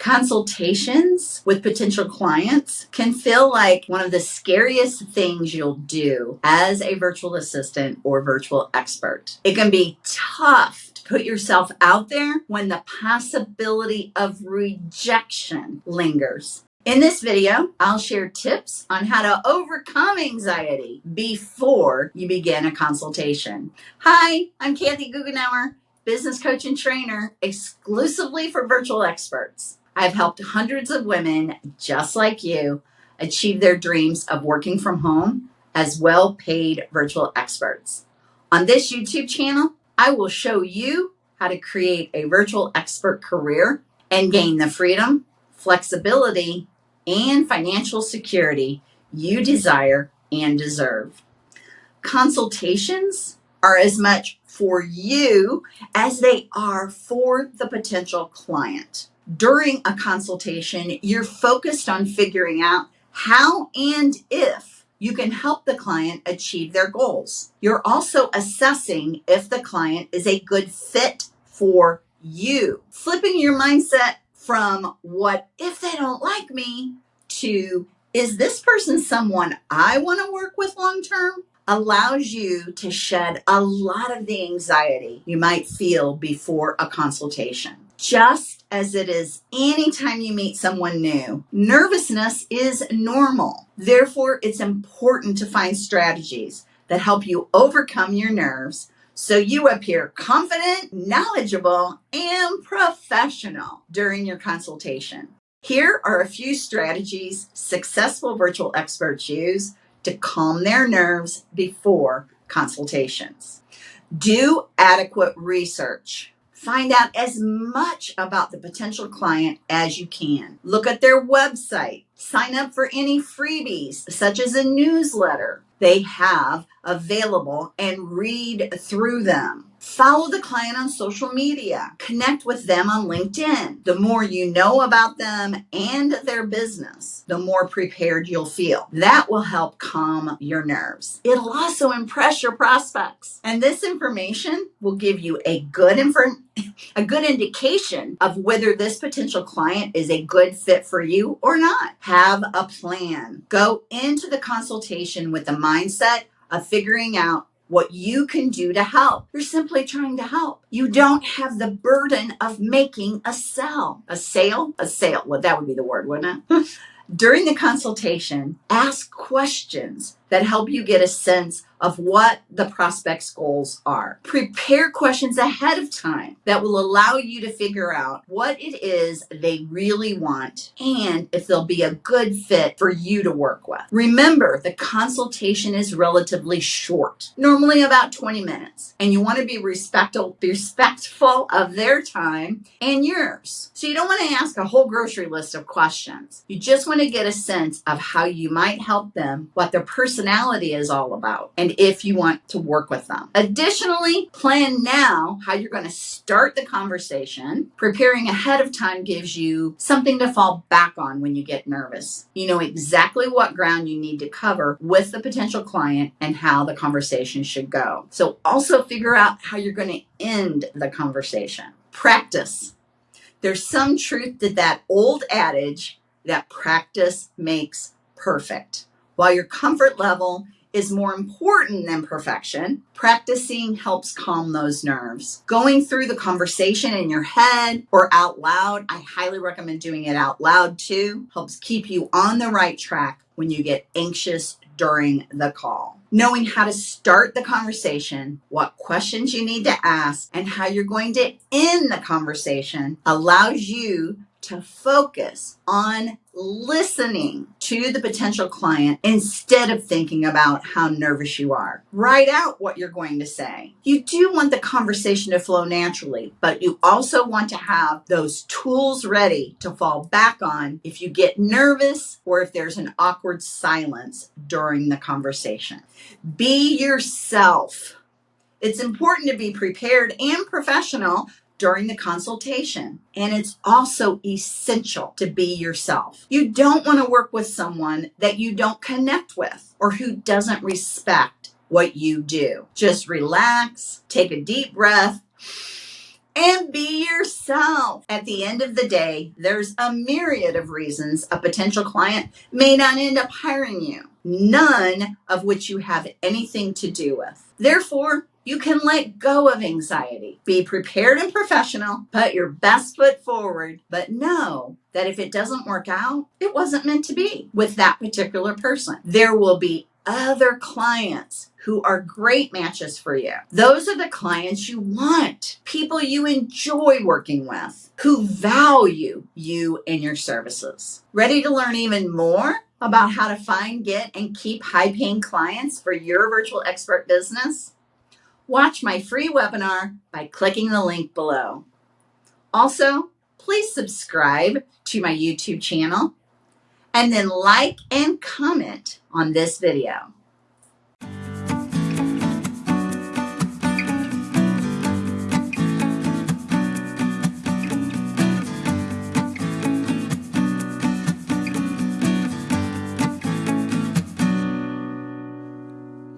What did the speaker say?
Consultations with potential clients can feel like one of the scariest things you'll do as a virtual assistant or virtual expert. It can be tough to put yourself out there when the possibility of rejection lingers. In this video, I'll share tips on how to overcome anxiety before you begin a consultation. Hi, I'm Kathy Goughenour, business coach and trainer exclusively for virtual experts. I've helped hundreds of women just like you achieve their dreams of working from home as well paid virtual experts. On this YouTube channel, I will show you how to create a virtual expert career and gain the freedom, flexibility, and financial security you desire and deserve. Consultations are as much for you as they are for the potential client during a consultation, you're focused on figuring out how and if you can help the client achieve their goals. You're also assessing if the client is a good fit for you, flipping your mindset from what if they don't like me to is this person someone I want to work with long term? allows you to shed a lot of the anxiety you might feel before a consultation. Just as it is anytime you meet someone new, nervousness is normal. Therefore, it's important to find strategies that help you overcome your nerves so you appear confident, knowledgeable, and professional during your consultation. Here are a few strategies successful virtual experts use to calm their nerves before consultations. Do adequate research. Find out as much about the potential client as you can. Look at their website. Sign up for any freebies, such as a newsletter they have available, and read through them. Follow the client on social media. Connect with them on LinkedIn. The more you know about them and their business, the more prepared you'll feel. That will help calm your nerves. It'll also impress your prospects. And this information will give you a good a good indication of whether this potential client is a good fit for you or not. Have a plan. Go into the consultation with the mindset of figuring out what you can do to help. You're simply trying to help. You don't have the burden of making a sell. A sale? A sale. Well, that would be the word, wouldn't it? During the consultation, ask questions that help you get a sense of what the prospect's goals are. Prepare questions ahead of time that will allow you to figure out what it is they really want and if they'll be a good fit for you to work with. Remember, the consultation is relatively short, normally about 20 minutes, and you want to be respectful, respectful of their time and yours. So you don't want to ask a whole grocery list of questions. You just want to get a sense of how you might help them, what their personality is all about, and if you want to work with them. Additionally, plan now how you're going to start the conversation. Preparing ahead of time gives you something to fall back on when you get nervous. You know exactly what ground you need to cover with the potential client and how the conversation should go. So also figure out how you're going to end the conversation. Practice. There's some truth to that old adage that practice makes perfect. While your comfort level is more important than perfection. Practicing helps calm those nerves. Going through the conversation in your head or out loud, I highly recommend doing it out loud too, helps keep you on the right track when you get anxious during the call. Knowing how to start the conversation, what questions you need to ask, and how you're going to end the conversation allows you to focus on listening to the potential client instead of thinking about how nervous you are. Write out what you're going to say. You do want the conversation to flow naturally, but you also want to have those tools ready to fall back on if you get nervous or if there's an awkward silence during the conversation. Be yourself. It's important to be prepared and professional during the consultation. And it's also essential to be yourself. You don't want to work with someone that you don't connect with or who doesn't respect what you do. Just relax, take a deep breath, and be yourself. At the end of the day, there's a myriad of reasons a potential client may not end up hiring you, none of which you have anything to do with. Therefore, you can let go of anxiety. Be prepared and professional, put your best foot forward, but know that if it doesn't work out, it wasn't meant to be with that particular person. There will be other clients who are great matches for you. Those are the clients you want, people you enjoy working with, who value you and your services. Ready to learn even more about how to find, get, and keep high paying clients for your virtual expert business? Watch my free webinar by clicking the link below. Also, please subscribe to my YouTube channel and then like and comment on this video.